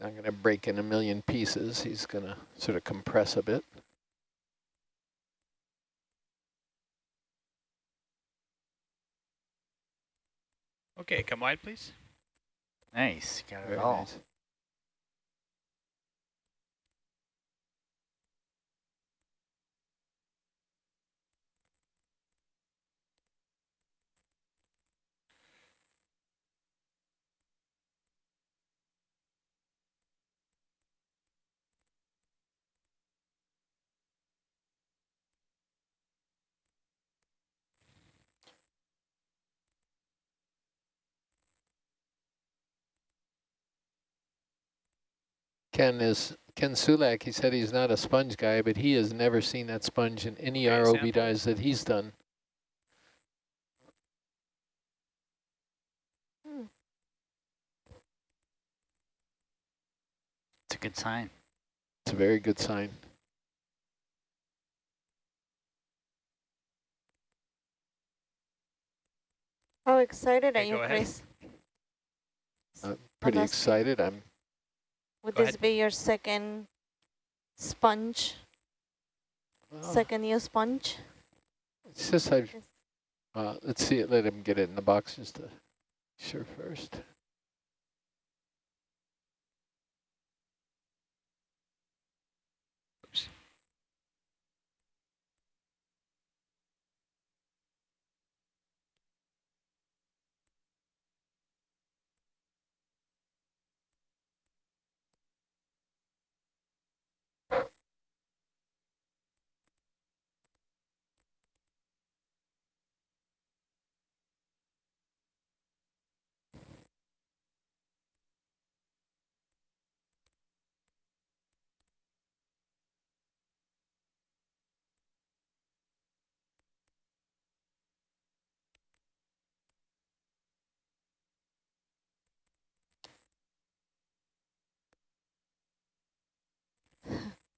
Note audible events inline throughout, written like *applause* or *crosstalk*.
not going to break in a million pieces. He's going to sort of compress a bit. Okay, come wide, please. Nice, got it Very all. nice. Ken is Ken Sulak. He said he's not a sponge guy, but he has never seen that sponge in any Okay, ROV sample. dives that he's done. It's a good sign. It's a very good sign. How excited are you. Chris? I'm pretty excited. I'm Would Go this ahead. be your second sponge, well, second year sponge? It's just I've. Uh, let's see it. Let him get it in the box just to sure first.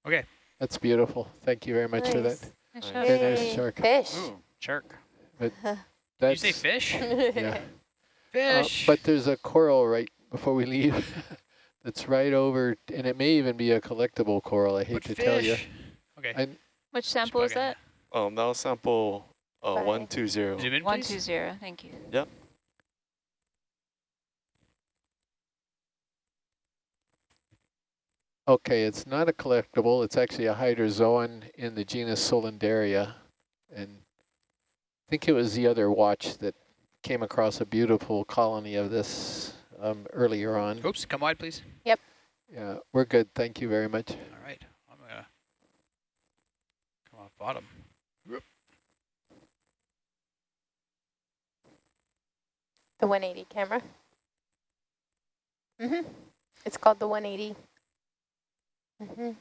Okay, That's beautiful. Thank you very much for that. Nice. Nice Nice. shot. Very nice shark. Fish. Ooh, shark. *laughs* did you say fish? *laughs* *laughs* yeah. Uh, Fish. but there's a coral right before we leave. that's right over, and it may even be a collectible coral. I hate What to tell you. Okay, I, Which sample is that? Um, that was sample uh, 120. zoom in, please. two zero. Thank you. Okay, it's not a collectible. It's actually a hydrozoan in the genus Solanderia. And I think it was the other watch that came across a beautiful colony of this um, earlier on. Oops, come wide, please. Yep. Yeah, we're good. Thank you very much. All right, I'm gonna come off bottom. The 180 camera. Mm-hmm. It's called the 180. Mm-hmm.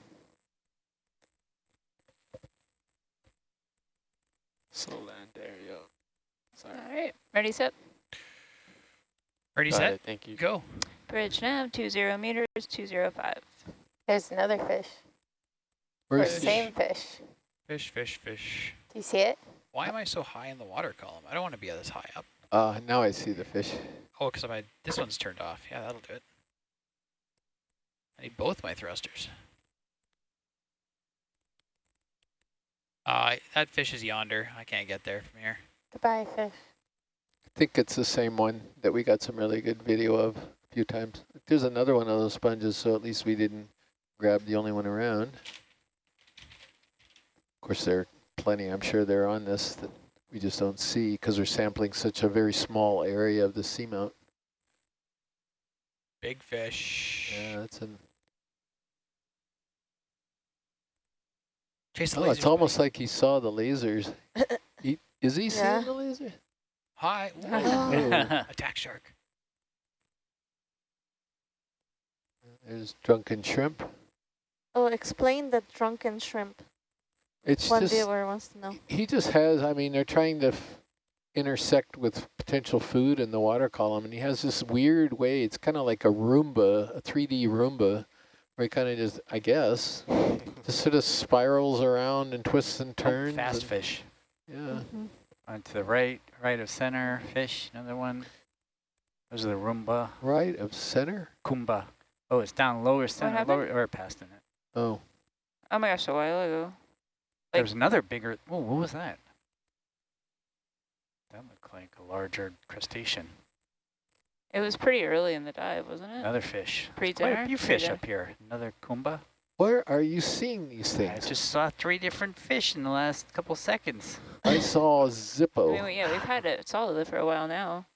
Solanderia. Sorry. All right. Ready, set. Ready, Got set, it, Thank you. go. Bridge nav, two zero meters, two zero five. There's another fish. Or Where's same fish. Fish, fish, fish. Do you see it? Why am I so high in the water column? I don't want to be this high up. Uh, now I see the fish. Oh, because my this one's turned off. Yeah, that'll do it. I need both my thrusters. Uh, that fish is yonder. I can't get there from here. Goodbye, fish. I think it's the same one that we got some really good video of a few times. There's another one of those sponges, so at least we didn't grab the only one around. Of course, there are plenty, I'm sure they're on this that we just don't see because we're sampling such a very small area of the seamount. Big fish. Yeah, that's an. Chase the Oh, it's almost like he saw the lasers. *laughs* he, is he Yeah. seeing the laser? Hi. Oh. Attack shark. There's drunken shrimp. Oh, explain the drunken shrimp. It's One just viewer wants to know. he just has. I mean, they're trying to f intersect with potential food in the water column, and he has this weird way. It's kind of like a Roomba, a 3D Roomba, where he kind of just, I guess, just sort of spirals around and twists and turns. Fast and- fish. Yeah. Mhm. On to the right, right of center, fish, another one. Those are the Roomba, Right of center. Kumba. Oh, it's down lower center, happened? lower, or past in it. Oh, Oh my gosh, a while ago. Like- There's another bigger, oh, what was that? That looked like a larger crustacean. It was pretty early in the dive, wasn't it? Another fish. There's Pre-dinner? Quite a few fish up here. Another kumba. where are you seeing these things? I just saw three different fish in the last couple seconds. I *laughs* saw I Zippo. mean, yeah, we've had it solidly for a while now.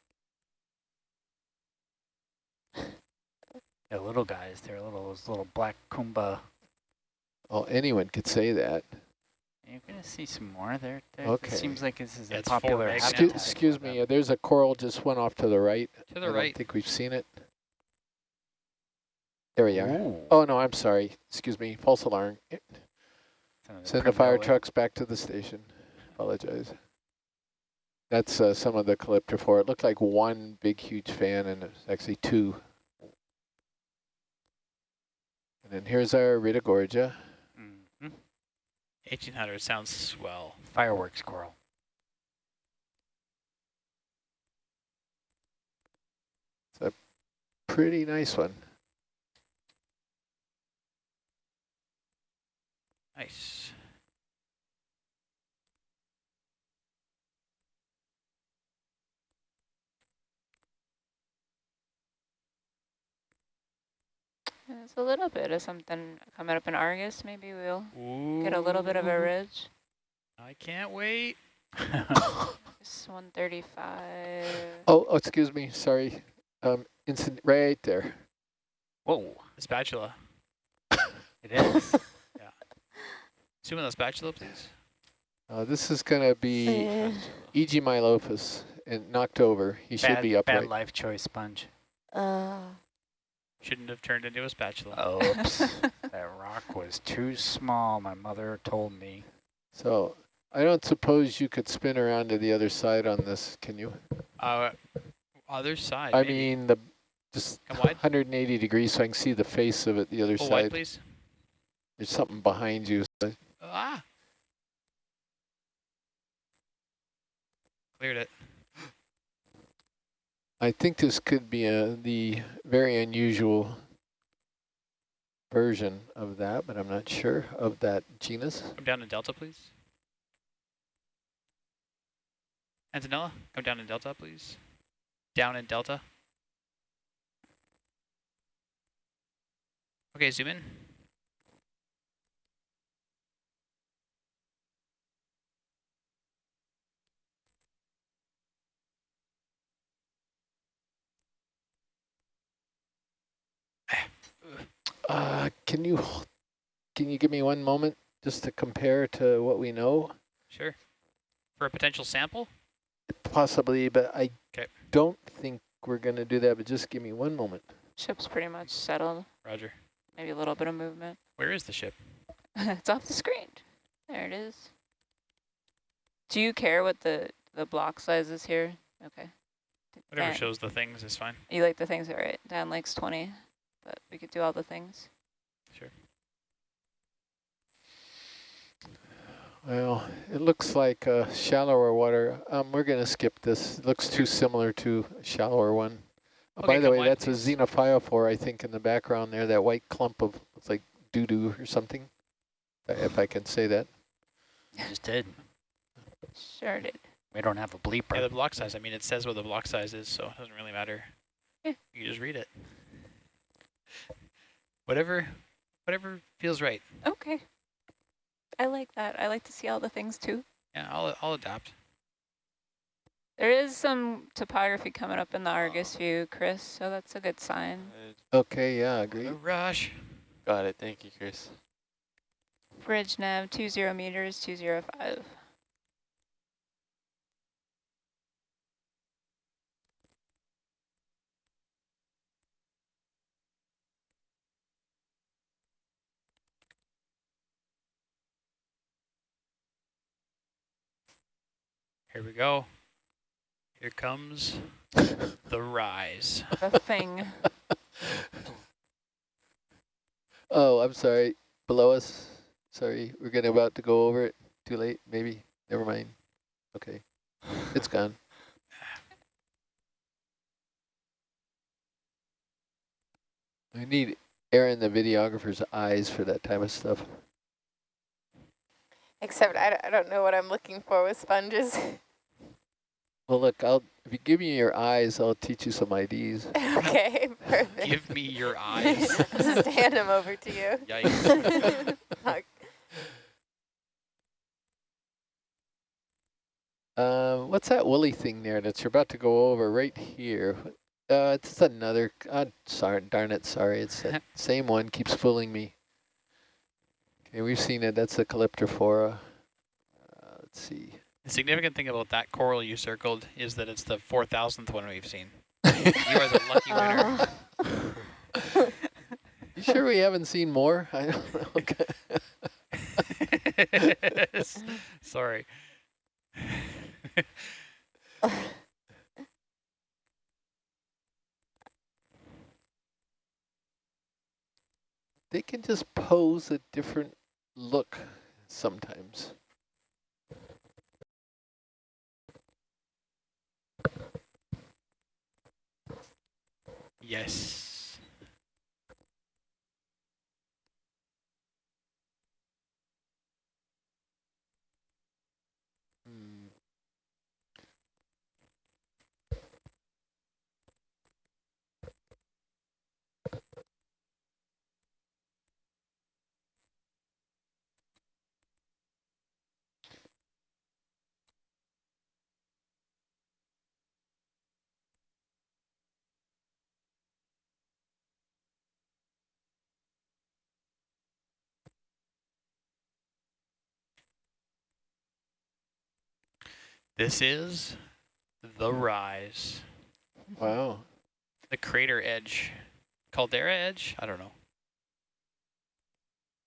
The little guys, they're little, those little black kumba. Oh, anyone could say that. You're gonna see some more there. there Okay. It seems like this is Yeah, a it's popular. Excuse, excuse me, uh, there's a coral just went off to the right. To the don't right. think we've seen it. There we are. Ooh. Oh, no, I'm sorry. Excuse me. False alarm. Some of the Send the fire primella. trucks back to the station. Apologize. That's uh, some of the calyptrophora. It looked like one big, huge fan, and it's actually two. And then here's our Ritagorgia. Mhm. 1800 sounds swell. Fireworks coral. It's a pretty nice one. Nice. There's a little bit of something coming up in Argus. Maybe we'll Ooh. get a little bit of a ridge. I can't wait. *laughs* It's 135. Oh, oh, excuse me. Sorry. Um, instant right there. Whoa, The spatula. *laughs* it is. Zoom in the spatula, please. Uh, this is going to be *laughs* E.G. Mylophus and knocked over. He should bad, be bad upright. life choice sponge. uh, Shouldn't have turned into a spatula. Oops, *laughs* that rock was too small, my mother told me. So I don't suppose you could spin around to the other side on this, can you? Uh, other side. I maybe. mean, the just 180 degrees so I can see the face of it the other Pull wide, side. please. There's something behind you. Ah. Cleared it. I think this could be a, the very unusual version of that, but I'm not sure of that genus. Come down in delta, please. Antonella, come down in delta, please. Down in delta. Okay, zoom in. Uh, can you can you give me one moment just to compare to what we know? Sure. For a potential sample? Possibly, but I 'Kay. don't think we're going to do that, but just give me one moment. Ship's pretty much settled. Roger. Maybe a little bit of movement. Where is the ship? *laughs* it's off the screen. There it is. Do you care what the, the block size is here? Okay. Whatever Dan- shows the things is fine. You like the things, all right? Dan likes 20, but we could do all the things. Sure. Well, it looks like uh, shallower water. Um, we're going to skip this. It looks too similar to a shallower one. Uh, Okay, By the way, wide, that's please. a xenophyophore, I think, in the background there, that white clump of, it's like doo-doo or something, if I can say that. You just did. Sure did. We don't have a bleeper. Yeah, the block size. I mean, it says what the block size is, so it doesn't really matter. Yeah. You just read it. Whatever, whatever feels right. Okay. I like that. I like to see all the things too. Yeah, I'll I'll adapt. There is some topography coming up in the Argus oh. view, Chris, so that's a good sign. Okay, yeah, agree. Rush. Got it. Thank you, Chris. Bridge nav 20 meters, 205. Here we go. Here comes *laughs* the rise. The *laughs* thing. Oh, I'm sorry. Below us. Sorry, we're getting about to go over it. Too late, maybe. Never mind. Okay, it's gone. I need Aaron, the videographer's eyes for that type of stuff. Except I, don't- I don't know what I'm looking for with sponges. *laughs* Well, look, I'll if you give me your eyes, I'll teach you some IDs. *laughs* okay, perfect. Give me your *laughs* eyes. I'll just hand them over to you. Yikes. Fuck. Uh, what's that woolly thing there that you're about to go over right here? Uh, it's another, uh, sorry, darn it, sorry, it's the same one, keeps fooling me. Okay, we've seen it, that's the Calyptrophora. Uh, let's see. The significant thing about that coral you circled is that it's the 4,000th one we've seen. *laughs* You are the lucky winner. Uh, You sure we haven't seen more? I don't know. *laughs* Okay. *laughs* Sorry. They can just pose a different look sometimes. yes. This is the rise. Wow. The crater edge. Caldera edge? I don't know.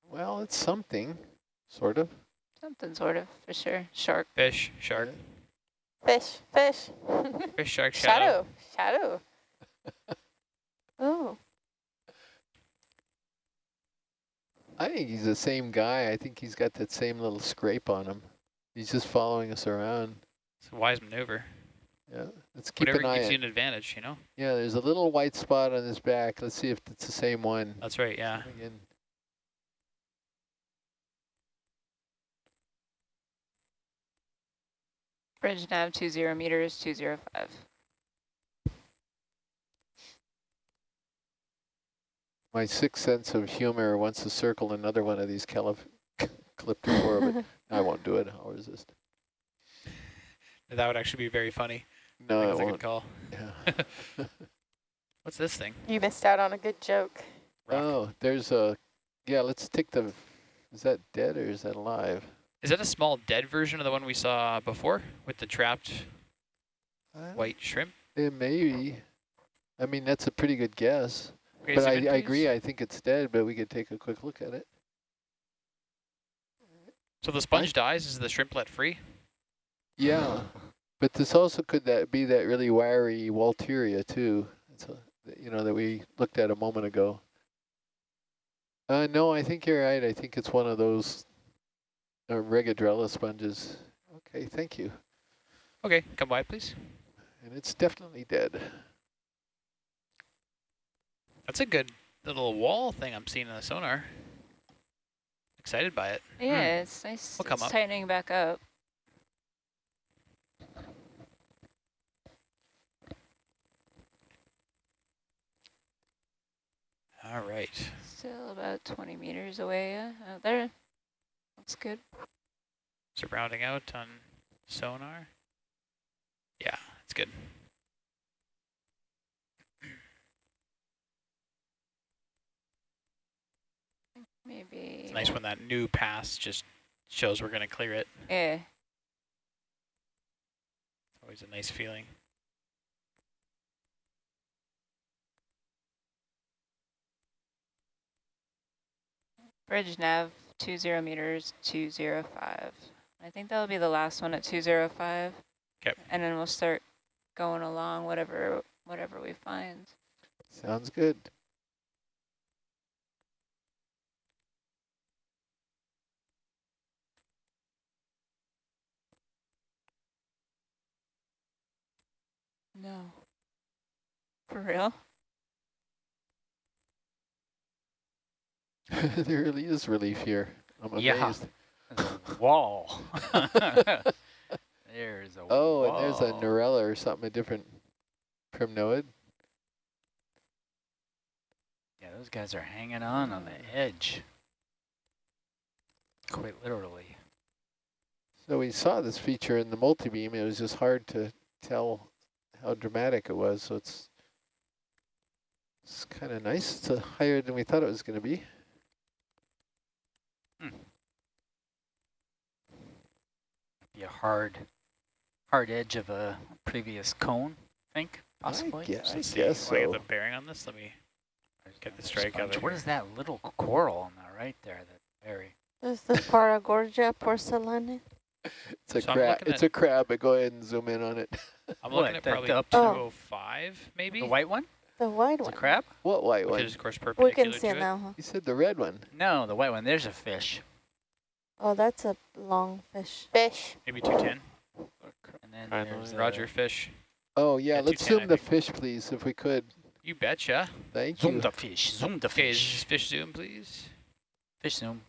Well, it's something, sort of. Something sort of, for sure. Shark. Fish, shark, Fish, fish. *laughs* fish, shark, shadow. shadow, shadow. *laughs* oh, I think he's the same guy. I think he's got that same little scrape on him. He's just following us around. It's a wise maneuver. Yeah, let's keep Whatever an eye gives on. you an advantage, you know? Yeah, there's a little white spot on his back. Let's see if it's the same one. That's right, yeah. Again. Bridge nav 20 meters, 205. My sixth sense of humor wants to circle another one of these calif *laughs* Calyptrophora, but *laughs* I won't do it. I'll resist. That would actually be very funny. No, I I think it's a good won't. call. Yeah. *laughs* What's this thing? You missed out on a good joke. Rock. Oh, there's a, yeah, let's take the, is that dead or is that alive? Is that a small dead version of the one we saw before with the trapped I white shrimp? It maybe. I mean, that's a pretty good guess. Okay, but I, I agree, I think it's dead, but we could take a quick look at it. So the sponge dies, is the shrimp let free? Yeah, but this also could that be that really wiry Walteria too. It's a, you know that we looked at a moment ago. Uh, no, I think you're right. I think it's one of those uh, Regadrella sponges. Okay, thank you. Okay, come by, please. And it's definitely dead. That's a good little wall thing I'm seeing in the sonar. Excited by it. Yeah, it's nice. We'll come it's up. tightening back up. All right. Still about 20 meters away. Yeah, out there. That's good. So rounding out on sonar. Yeah, it's good. Maybe. It's nice when that new pass just shows we're going to clear it. Yeah. Always a nice feeling. Bridge nav 20 meters, 205. I think that'll be the last one at 205. Okay. And then we'll start going along whatever whatever we find. Sounds good. No. For real? *laughs* there really is relief here. I'm Yeah. amazed. There's a wall. *laughs* there's a Oh, and there's a wall. Narella or something, a different primnoid. Yeah, those guys are hanging on on the edge. Quite literally. So we saw this feature in the multi-beam. It was just hard to tell how dramatic it was. So it's it's kind of nice. It's higher than we thought it was going to be. Be a hard, hard edge of a previous cone, I think, possibly. I guess, I guess Will I so. get the bearing on this? Let me. Get the another strike out sponge. of What here. is that little coral on the right there? That very. Is the Paragorgia porcelain? It's a So crab. It's a crab, but go ahead and zoom in on it. *laughs* I'm What, looking at probably the up- Oh. 205, maybe. The white one? The white It's a crab? What white Which one? is of course We can see to it now, huh? You said the red one. No, the white one. There's a fish. Oh, that's a long fish. Fish. Maybe 210. And then Kind there's like- a- Roger fish. Oh yeah, Yeah, let's zoom the fish, please, if we could. You betcha. Thank Zoom you. the fish. Zoom the Okay, fish. is fish zoom, please. Fish zoom.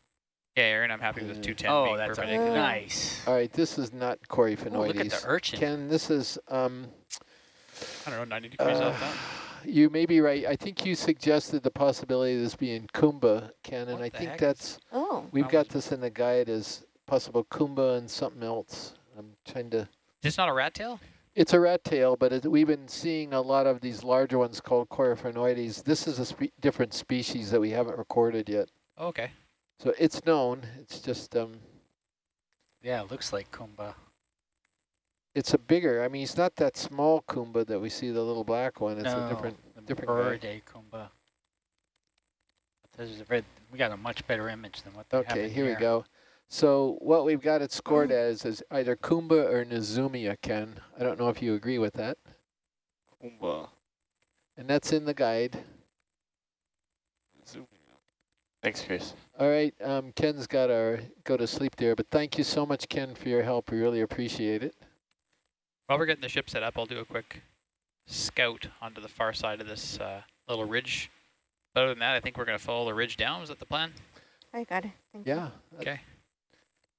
Yeah, Aaron, I'm happy with Uh, 210 Oh, being that's a perpendicular. nice. All right, this is not Oh, look at the urchin. Ken, this is um. I don't know, 90 degrees uh, off that. You may be right. I think you suggested the possibility of this being Kumba, Ken, and What I think heck that's Oh, we've I got this in the guide as possible Kumba and something else. I'm trying to. Is this not a rat tail? It's a rat tail, but it, we've been seeing a lot of these larger ones called Coryphaenoides. This is a spe different species that we haven't recorded yet. Oh, okay. So it's known. It's just um, Yeah, it looks like Kumba. It's a bigger. I mean, it's not that small Kumba that we see, the little black one. It's no, a different. the different guy. bird Kumba. This is a red, we got a much better image than what they have Okay, in here we go. So what we've got it scored as is either Kumba or Nezumia, Ken. I don't know if you agree with that. Kumba. And that's in the guide. Zoom. Thanks, Chris. All right, um, Ken's got to go to sleep there, but thank you so much, Ken, for your help. We really appreciate it. While we're getting the ship set up, I'll do a quick scout onto the far side of this uh, little ridge. But other than that, I think we're going to follow the ridge down. Is that the plan? I got it. Thank you. Yeah. that- Okay.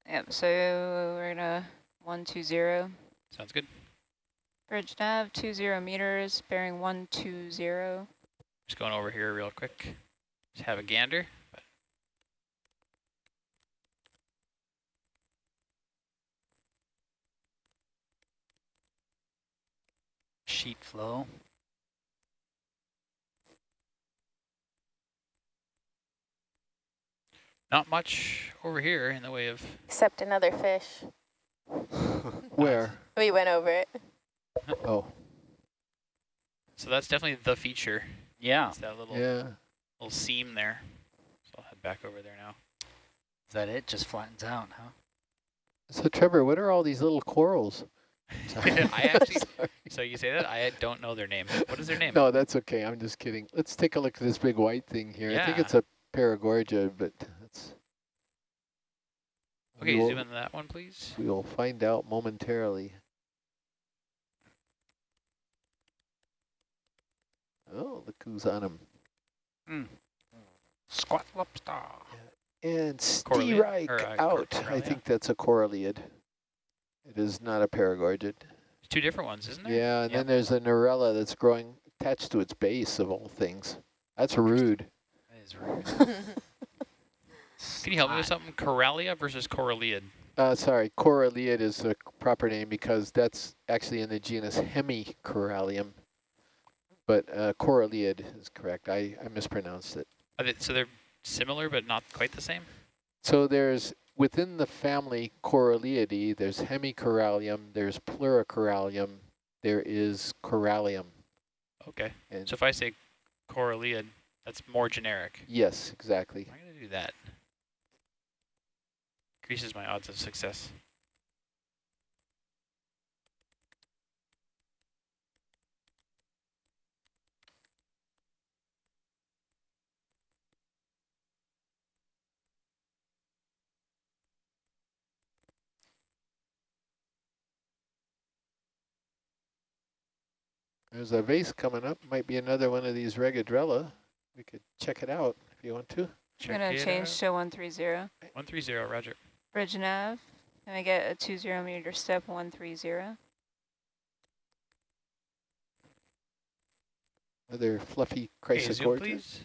Yep, so we're gonna 120. Sounds good. Bridge nav, 20 meters, bearing 120. Just going over here real quick. Just have a gander. But Sheet flow. not much over here in the way of... Except another fish. *laughs* Where? We went over it. *laughs* Oh, So that's definitely the feature. Yeah. It's that little yeah. little seam there. So I'll head back over there now. Is that it? Just flattens out, huh? So Trevor, what are all these little corals? *laughs* I actually, *laughs* so you say that? I don't know their name. What is their name? No, that's okay. I'm just kidding. Let's take a look at this big white thing here. Yeah. I think it's a Paragorgia, but that's. Okay, we will, zoom into that one, please. we will find out momentarily. Oh, look who's on him. Mm. Squat lobster. And Correlate, Steerike uh, out. I think that's a Coralliid. It is not a Paragorgid. There's two different ones, isn't there? Yeah, and Yep. then there's a Narella that's growing attached to its base of all things. That's rude. That is rude. *laughs* Can you help me with something? Corallia versus Coralliid. Uh, sorry, Coralliid is the proper name because that's actually in the genus Hemicorallium. But uh, Coralliid is correct. I, I mispronounced it. Are they, so they're similar but not quite the same? So there's, within the family Coralliidae, there's Hemicorallium, there's Pluricorallium, there is Corallium. Okay. And So if I say Coralliid, that's more generic. yes, exactly. I'm going to do that. Increases my odds of success. There's a vase coming up. Might be another one of these Regadrella. We could check it out if you want to. Check I'm gonna change out. to one three zero. 130, roger. Bridge nav. Can I get a two zero meter step one three zero? Another fluffy Okay, zoom, chrysogorgia. please.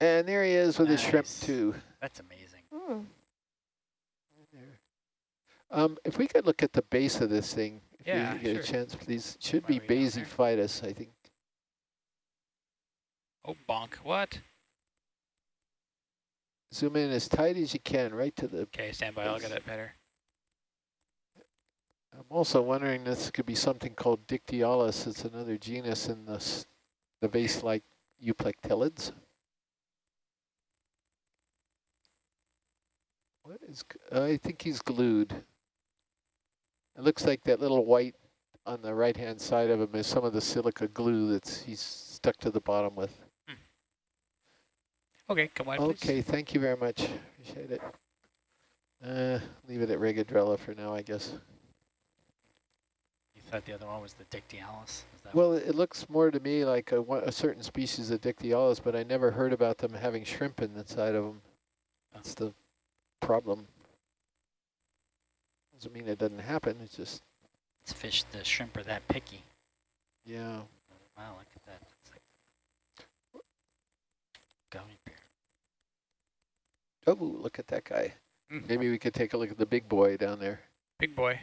And there he is with his shrimp too. That's amazing. There. Um, if we could look at the base of this thing, if Yeah, you get sure. a chance, please. Should be basiphytus, I think. Oh, bonk. What? Zoom in as tight as you can, right to the. Okay, stand by. I'll get it better. I'm also wondering this could be something called Dictyaulus. It's another genus in the the vase-like euplectellids. What is? I think he's glued. It looks like that little white on the right-hand side of him is some of the silica glue that's he's stuck to the bottom with. Okay, come please. Okay, thank you very much. Appreciate it. Uh, leave it at Regadrella for now, I guess. You thought the other one was the Dictyaulus? Is that Well, it looks more to me like a, a certain species of Dictyaulus, but I never heard about them having shrimp in the side of them. That's the problem. Doesn't mean it doesn't happen, it's just, it's fish, the shrimp are that picky. yeah. Wow, look at that. It's like gummy bear. Oh, look at that guy. Mm. Maybe we could take a look at the big boy down there. Big boy.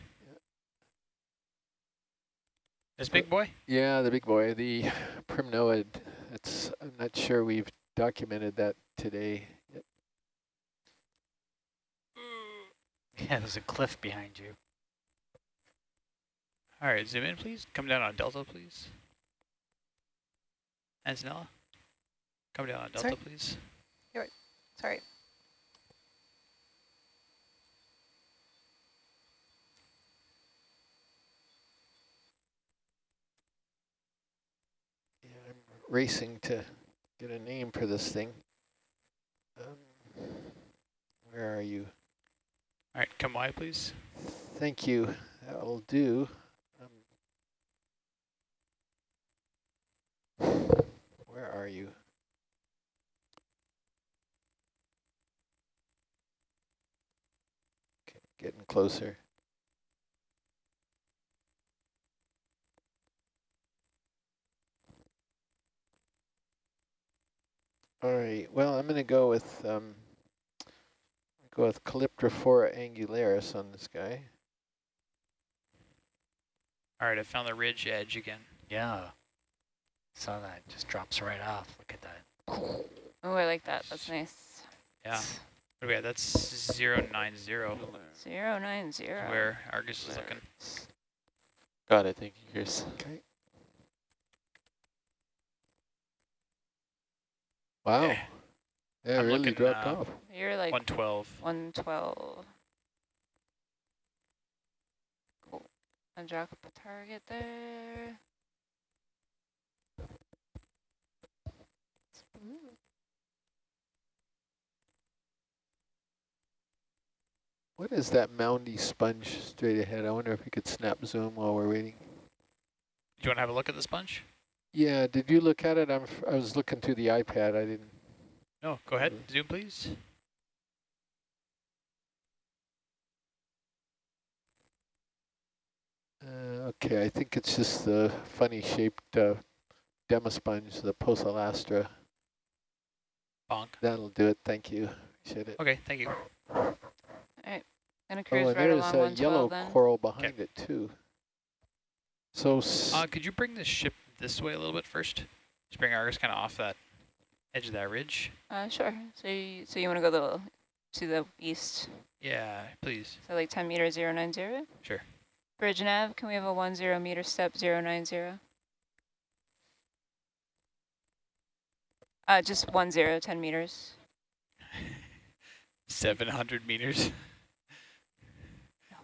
This big boy? Yeah, the big boy, the primnoid. It's, I'm not sure we've documented that today. yet. *laughs* Yeah, there's a cliff behind you. All right, zoom in, please. Come down on delta, please. Antonella, come down on delta, Sorry? please. Sorry. Yeah, I'm racing to get a name for this thing. Um, where are you? All right, come wide, please. Thank you. That'll do. Um, where are you? Okay, getting closer. All right. Well, I'm going to go with um, go with Calyptrophora angularis on this guy. All right, I found the ridge edge again. Yeah. Saw that. Just drops right off. Look at that. Oh, I like that. That's nice. Yeah. What do we have? That's 090 Zero nine zero. where Argus is looking. Got it. Thank you, Chris. Okay. Wow. Okay. Yeah, I'm really looking, dropped uh, off. You're like 112. one twelve. Cool. And drop a target there. What is that moundy sponge straight ahead? I wonder if we could snap zoom while we're waiting. Do you want to have a look at the sponge? Yeah, did you look at it? I'm, f- I was looking through the iPad. I didn't. No, go ahead. Zoom, please. Uh, okay, I think it's just the funny shaped uh, demosponge, the Posalastra. Bonk. That'll do it. Thank you. Appreciate it. Okay, thank you. Gonna Oh, cruise and right there's along a one yellow twelve then. coral behind it too. So Uh, could you bring this ship this way a little bit first? Just bring Argus kind of off that edge of that ridge. Uh, sure. So you, so you want to go the to the east? Yeah, please. So like 10 meters, 090? Sure. Bridge nav, can we have a one zero meter step 090? Uh, just one zero, 10 meters. *laughs* 700 meters. No.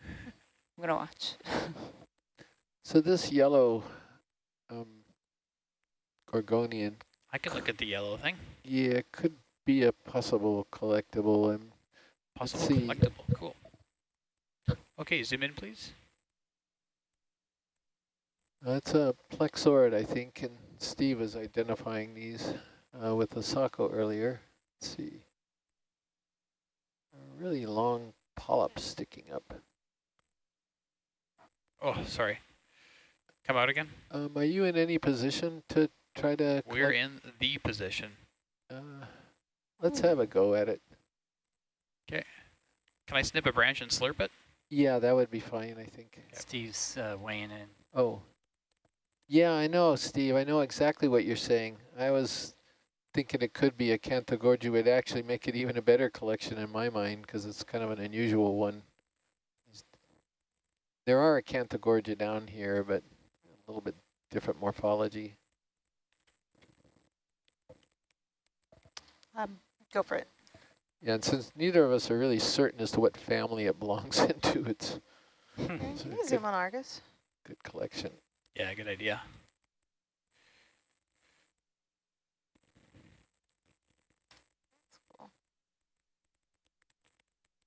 *laughs* I'm gonna watch. so this yellow um, Gorgonian, I could look at the yellow thing. yeah, it could be a possible collectible. And Possible collectible. Cool. Okay, zoom in, please. that's a plexaurid, I think, and Steve is identifying these. uh, with the Saco earlier. Let's see. A really long polyp sticking up. Oh, sorry. Come out again. Um, are you in any position to try to? We're in the position. Uh, let's have a go at it. Okay. Can I snip a branch and slurp it? Yeah, that would be fine, I think. Steve's uh, weighing in. Oh. Yeah, I know, Steve. I know exactly what you're saying. I was thinking it could be Acanthogorgia. It would actually make it even a better collection in my mind because it's kind of an unusual one. There are Acanthogorgia down here, but a little bit different morphology. Um, go for it. Yeah, and since neither of us are really certain as to what family it belongs *laughs* into, it's Okay, It's you can good- zoom on Argus. good collection. Yeah, good idea. Cool.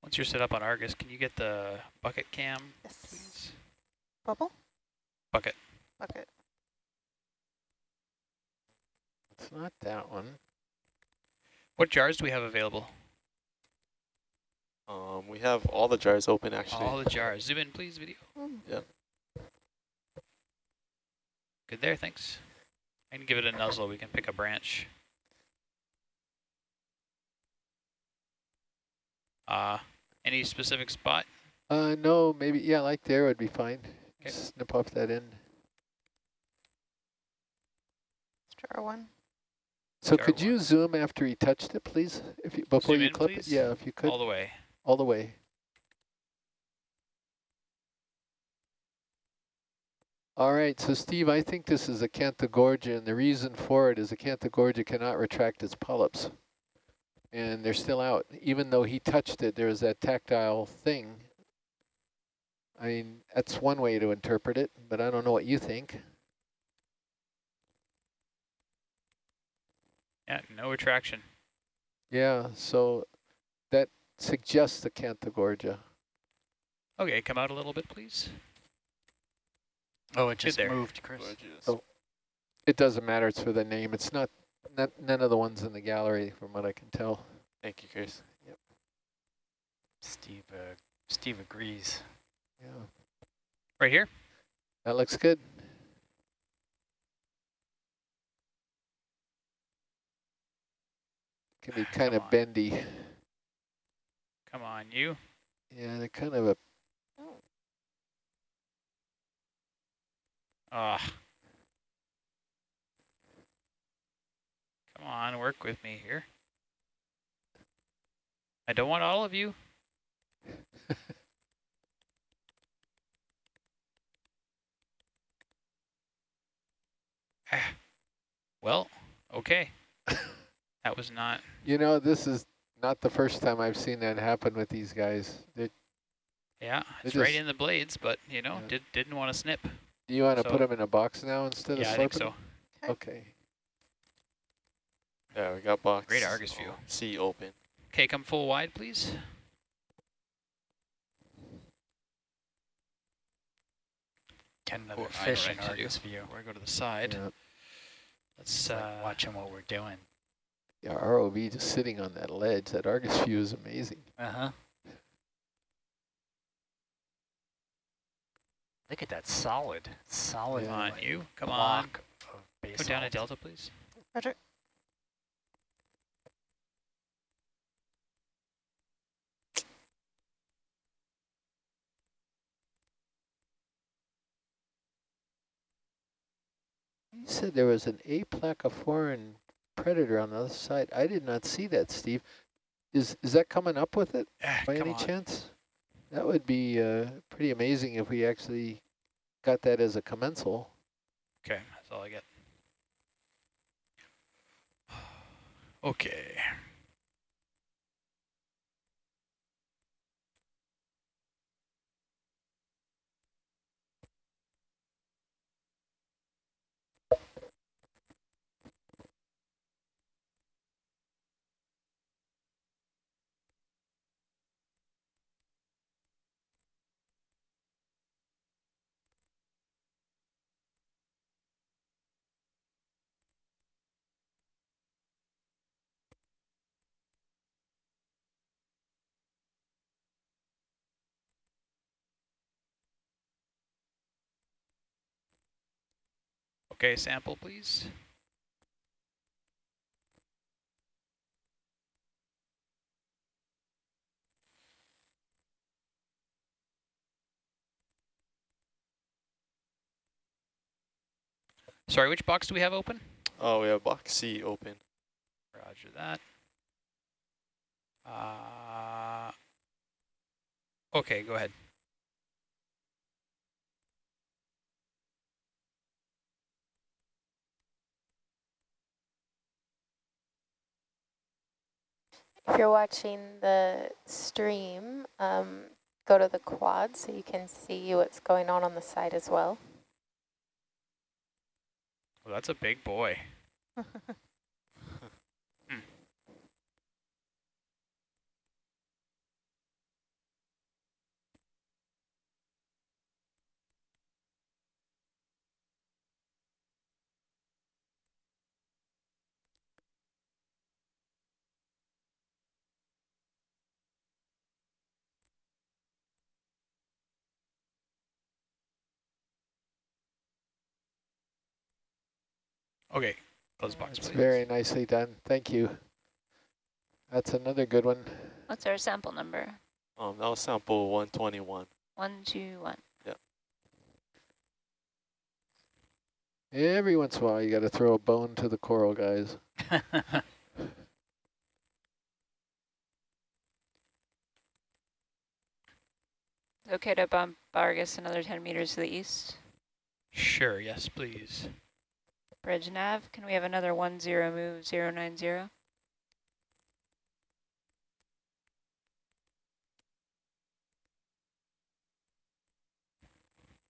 Once you're set up on Argus, can you get the bucket cam, Yes. please? Bubble? Bucket. Bucket. It's not that one. What jars do we have available? Um, we have all the jars open actually. All the jars. Zoom in, please, video. Yeah. Good there, thanks. I can give it a nuzzle. We can pick a branch. Uh, any specific spot? Uh, no, maybe, yeah, like there would be fine. 'Kay. Snip off that end. Jar one. So could you zoom after he touched it, please? If you, before Zoom you in, clip please? it? Yeah, if you could, All the way. all the way. All right, so Steve, I think this is Acanthogorgia, and the reason for it is Acanthogorgia cannot retract its polyps. And they're still out. Even though he touched it, there's that tactile thing. I mean, that's one way to interpret it, but I don't know what you think. Yeah, no attraction. Yeah, so that suggests the Acanthogorgia. Okay, come out a little bit, please. Oh, it just there. moved, Chris. Gorgeous. Oh. It doesn't matter, it's for the name. It's not, not none of the ones in the gallery, from what I can tell. Thank you, Chris. Yep. Steve, uh, Steve agrees. Yeah, Right here? that looks good. Can be kind of bendy. Come on, you. Yeah, they're kind of a, Ah. Come on, work with me here. I don't want all of you. *laughs* *sighs* Well, okay. That was not, you know, this is not the first time I've seen that happen with these guys. They, yeah, They it's right in the blades, but, you know, Yeah. did, didn't want to snip. do you want to So- put them in a box now instead Yeah, of I think so. Okay. Yeah, we got box. Great Argus view. See C open. Okay, come full wide, please. Get another Or I fish know in what to do. Argus view. Before go to the side, Yeah. let's It's like uh, watching what we're doing. Yeah, ROV just sitting on that ledge. That Argus view is amazing. Uh-huh. Look at that solid, solid Come on, you. Come on. block of Go basalt. down a delta, please. Roger. You said there was an A foreign predator on the other side. I did not see that, Steve. Is is that coming up with it Ah, by any on. chance? That would be uh, pretty amazing if we actually got that as a commensal. Okay, that's all I get. *sighs* Okay. Okay, sample please. Sorry, which box do we have open? Oh, we have box C open. Roger that. Uh, okay, go ahead. If you're watching the stream, um, go to the quad so you can see what's going on on the side as well. Well, that's a big boy. *laughs* Okay, close box, It's please. very nicely done. Thank you. That's another good one. What's our sample number? Um, that was sample 121. One, two, one. Every once in a while, you got to throw a bone to the coral guys. Okay to bump Argus another 10 meters to the east. Sure, yes, please. Bridge nav, can we have another one zero move zero nine zero?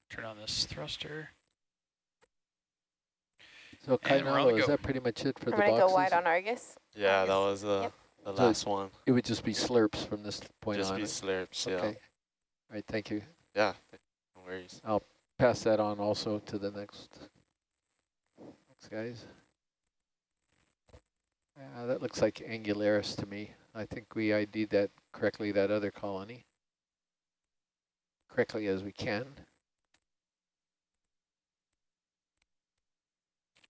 Turn on this thruster. So And we're on the Kainalo, is that pretty much it for I'm the going to boxes? go wide on Argus. Yeah, that was uh, Yep. the So last one. It would just be slurps from this point Just on. be slurps, yeah. Okay. All right, thank you. Yeah, no worries. I'll Pass that on also to the next, next guys. Yeah, that looks like Angularis to me. I think we ID'd that correctly, that other colony. Correctly as we can.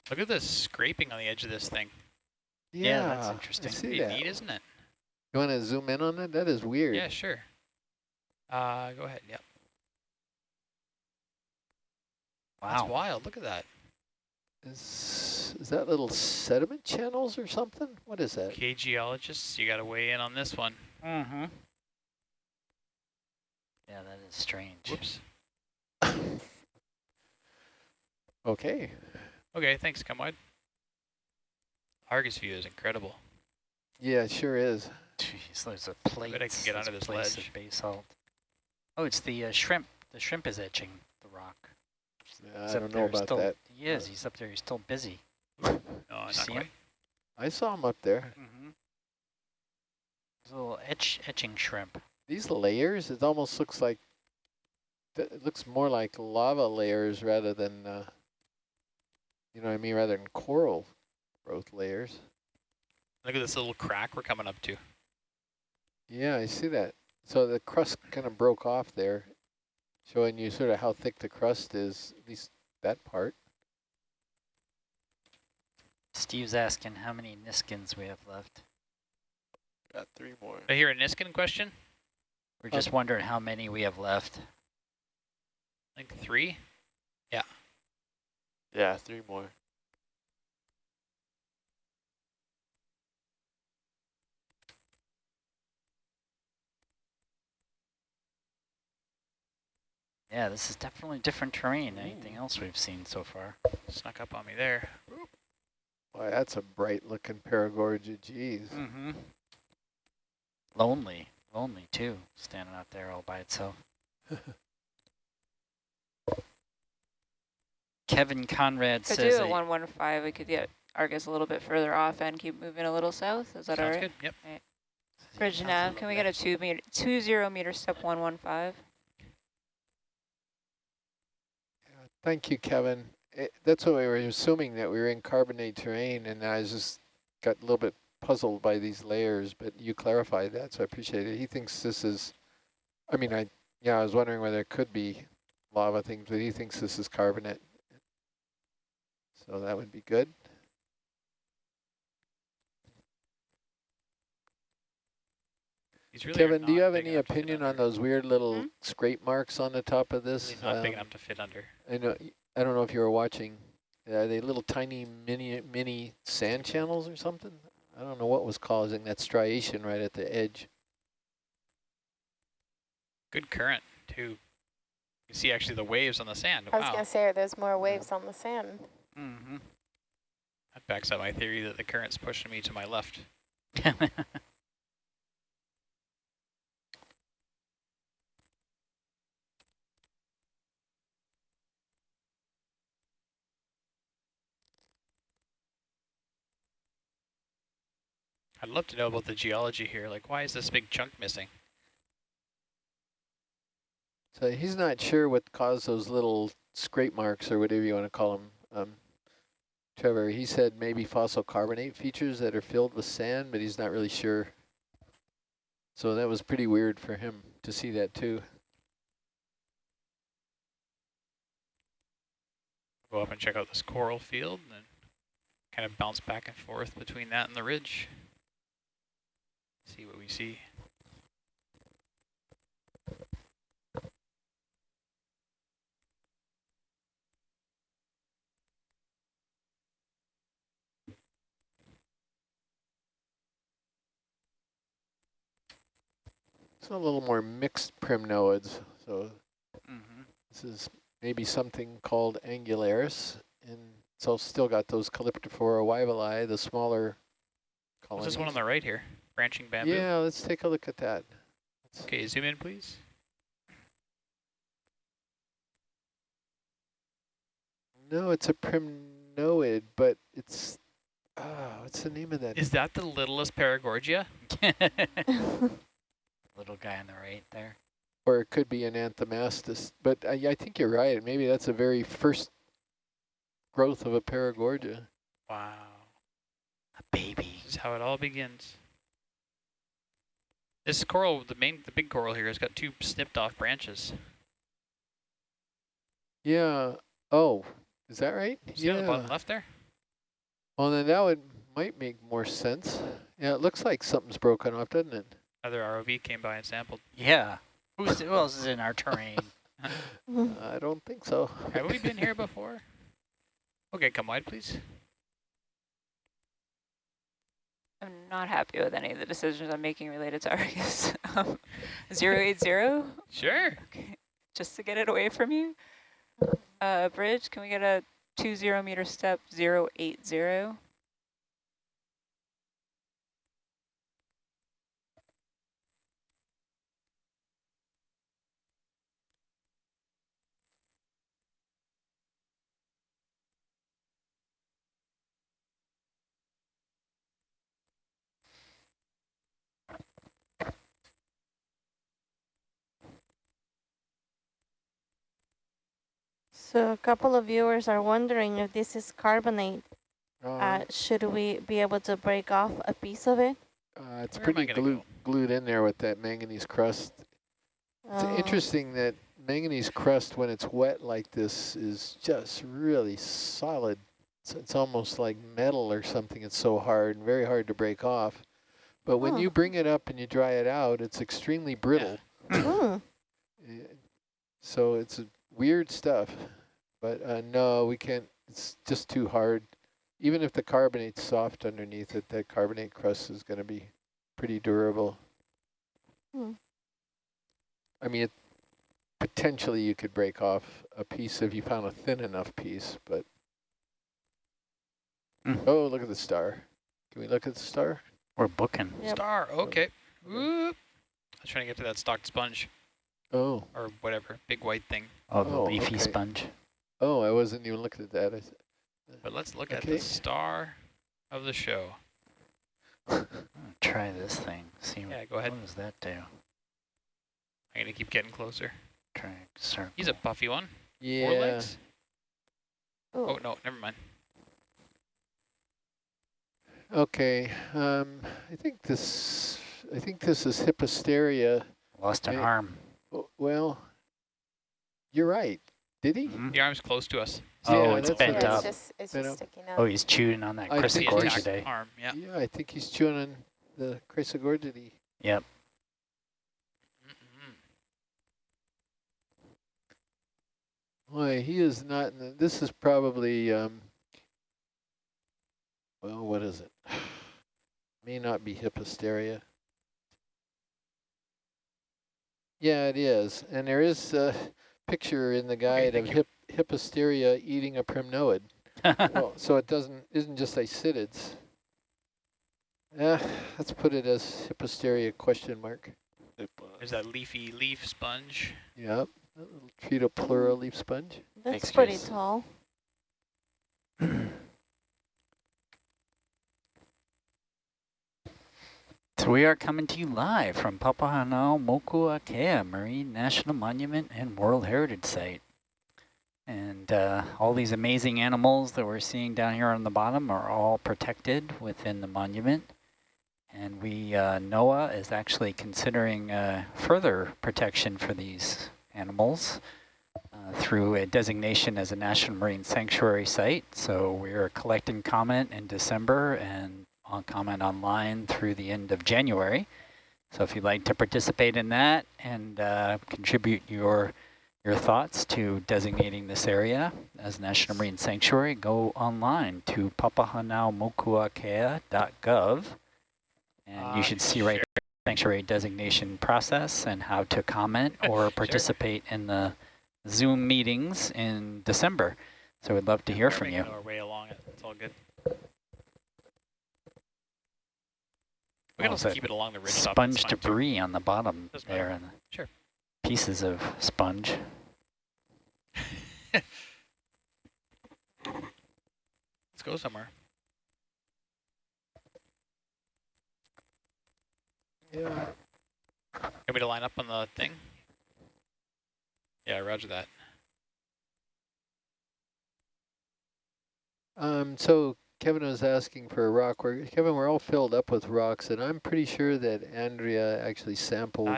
Look at this scraping on the edge of this thing. Yeah, that's I interesting. see Pretty that. neat, isn't it? You want to zoom in on that? That is weird. Yeah, sure. Uh, go ahead. Yep. That's Wow. wild. Look at that. Is, is that little sediment channels or something? What is that? Okay, geologists, you got to weigh in on this one. Mm-hmm. Yeah, that is strange. Whoops. *coughs* Okay. Okay, thanks, come wide. Argus view is incredible. Yeah, it sure is. *laughs* Jeez, there's a plate. I can get onto this place ledge. of basalt. Oh, it's the uh, shrimp. The shrimp is etching the rock. Yeah, I don't know about that. He is. He's up there. He's still busy. No, not see him? I saw him up there. Mm-hmm. There's a little etch etching shrimp. These layers, it almost looks like, it looks more like lava layers rather than, uh, you know what I mean, rather than coral growth layers. Look at this little crack we're coming up to. Yeah, I see that. So the crust kind of broke off there, showing you sort of how thick the crust is, at least that part. Steve's asking how many Niskins we have left. Got three more. I hear a Niskin question. We're just uh, wondering how many we have left. I think three. Yeah, Yeah, three more. Yeah, this is definitely different terrain than anything else we've seen so far. Snuck up on me there. Boy, that's a bright looking Paragorgia, geez. Mm-hmm. Lonely, lonely too, standing out there all by itself. *laughs* Kevin Conrad Could says do a a- 115. We could get Argus a little bit further off and keep moving a little south. Is that all Sounds right? good. Yep. Bridge nav, can we get a two meter, two zero meter step 115? Thank you, Kevin. It, that's what we were assuming, that we were in carbonate terrain, and I just got a little bit puzzled by these layers, but you clarified that, so I appreciate it. He thinks this is, I mean, I yeah, I was wondering whether it could be lava things, but he thinks this is carbonate. So that would be good. Really Kevin, do you have any enough to fit opinion on those weird little Hmm? scrape marks on the top of this? Really not big Um, enough to fit under. I know. I don't know if you were watching. Are they little tiny mini mini sand channels or something? I don't know what was causing that striation right at the edge. Good current too. You see actually the waves on the sand. I was Wow, going to say, there's more waves on the sand. Mm-hmm. that backs up my theory that the current's pushing me to my left. *laughs* I'd love to know about the geology here. Like, why is this big chunk missing? So he's not sure what caused those little scrape marks or whatever you want to call them. Um, Trevor, he said maybe fossil carbonate features that are filled with sand, but he's not really sure. So that was pretty weird for him to see that too. Go up and check out this coral field and then kind of bounce back and forth between that and the ridge. See what we see. It's a little more mixed primnoids. So mm-hmm. this is maybe something called angularis, and it's all still got those Calyptrophora wyvillei, the smaller colonies. this one on the right here? Branching bamboo? Yeah, let's take a look at that. Let's- Okay, zoom in, please. No, it's a primnoid, but it's, ah, what's the name of that? Is that the littlest Paragorgia? *laughs* Little guy on the right there. or it could be an anthomastus. But I, I think you're right. Maybe that's a very first growth of a paragorgia. Wow. A baby. This is how it all begins. This coral, the main, the big coral here, has got two snipped off branches. Yeah. Oh, is that right? See on the bottom left there? Well, then that would might make more sense. Yeah, it looks like something's broken off, doesn't it? Another ROV came by and sampled. Yeah. Who's who else is in our terrain? *laughs* *laughs* I don't think so. Have we been here before? Okay, come wide, please. I'm not happy with any of the decisions I'm making related to Argus. um, 080, Sure. okay, just to get it away from you. Uh, bridge, can we get a two zero meter step 080? So a couple of viewers are wondering if this is carbonate. Um, Uh, should we be able to break off a piece of it? uh, it's where pretty gonna glued, go? glued in there with that manganese crust. It's Oh. interesting that manganese crust, when it's wet like this, is just really solid. It's, it's almost like metal or something. It's so hard and very hard to break off. But when Huh. you bring it up and you dry it out, it's extremely brittle. Hmm. *clears throat* Eh, So it's weird stuff. But uh, no, we can't. It's just too hard. Even if the carbonate's soft underneath it, that carbonate crust is going to be pretty durable. Hmm. I mean, it, potentially you could break off a piece if you found a thin enough piece, but... Hmm. Oh, look at the star. Can we look at the star? We're booking. Yep. Star, okay. Whoop. I was trying to get to that stocked sponge Oh, or whatever, big white thing. Oh, the Oh, leafy okay. sponge. Oh, I wasn't even looking at that. I s- But let's look at the star of the show. *laughs* I'm gonna try this thing. See Yeah, go ahead. what does that do? I'm going to keep getting closer. Try and circle. He's a puffy one. yeah. Four legs? Oh. Oh, no, never mind. Okay, um, I think this, I think this is Hippasteria. Lost an Hey. arm. Oh, Well, you're right. Did he? Mhm. The arm's close to us. Oh, Yeah, it's that's bent what Yeah, up. it's just, it's Bent just up. sticking out. Oh, he's chewing on that I That's the think Chrysogorgiidae. arm, yeah. Yeah, I think he's chewing on the Chrysogorgiidae. Yep. Mm-mm. Boy, he is not, in the, this is probably, um, well, what is it? *sighs* May not be Hippasteria. Yeah, it is. And there is a picture in the guide of thank hip, Hippasteria eating a primnoid. *laughs* well, so it doesn't, isn't just Isidids. Uh, let's put it as Hippasteria question mark. It was. There's that leafy leaf sponge. Yep, that little Tretopleura leaf sponge. That's Thanks, pretty Chris. tall. *clears throat* we are coming to you live from Papahanaumokuakea Marine National Monument and World Heritage Site. And uh, all these amazing animals that we're seeing down here on the bottom are all protected within the monument. And we, uh, NOAA is actually considering uh, further protection for these animals uh, through a designation as a National Marine Sanctuary Site. So we are collecting comment in December and on comment online through the end of January. So if you'd like to participate in that and uh, contribute your your thoughts to designating this area as National Marine Sanctuary, go online to papahanaumokuakea.gov and Ah, you should see right sure. there the sanctuary designation process and how to comment *laughs* or Sure. participate in the Zoom meetings in December. So we'd love to hear We're from you. Our way along it. It's all good. We can also keep it along the ridge sponge that's fine, too. debris on the bottom Doesn't there matter. and Sure. pieces of sponge. *laughs* Let's go somewhere. Yeah. Get me to line up on the thing? Yeah, roger that. Um, so Kevin was asking for a rock. We're, Kevin, we're all filled up with rocks, and I'm pretty sure that Andrea actually sampled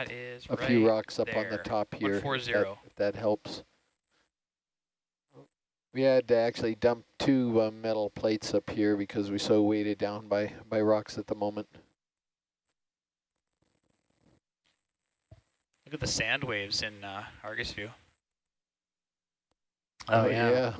a right few rocks up on the top here. if that- If that helps. We had to actually dump two uh, metal plates up here because we're so weighted down by, by rocks at the moment. Look at the sand waves in uh, Argus view. Oh, yeah.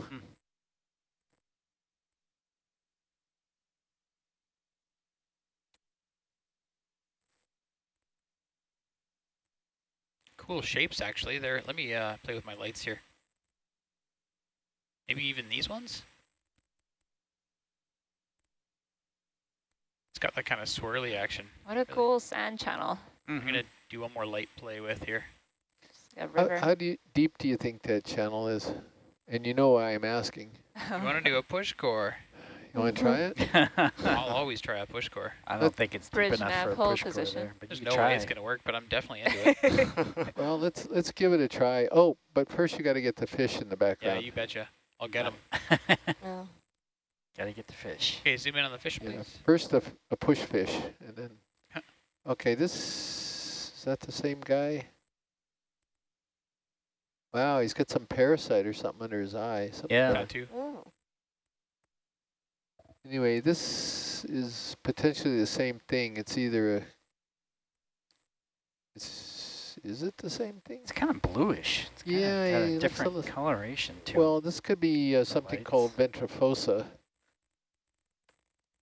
Cool shapes, actually. There. Let me uh, play with my lights here. Maybe even these ones? It's got that kind of swirly action. What a cool sand channel. I'm going to do one more light play with here. A How, how do you, deep do you think that channel is? And you know why I'm asking. *laughs* You want to do a push core? You want to try it? *laughs* I'll always try a push core. I don't think it's deep enough for a hold push core position. there, but There's you no try. way it's going to work, but I'm definitely into it. *laughs* well, let's let's give it a try. Oh, but first you got to get the fish in the background. yeah, you betcha. I'll get them. *laughs* Gotta get the fish. Okay, zoom in on the fish, Yeah, please. first a, f- a push fish, and then. Okay, this is that the same guy? Wow, he's got some parasite or something under his eye. something Yeah. Tattoo. Oh. Anyway, this is potentially the same thing. It's either a. It's is it the same thing? It's kind of bluish. It's kinda Yeah, got it a different coloration to Well, this could be uh, something called lights. ventrifossa.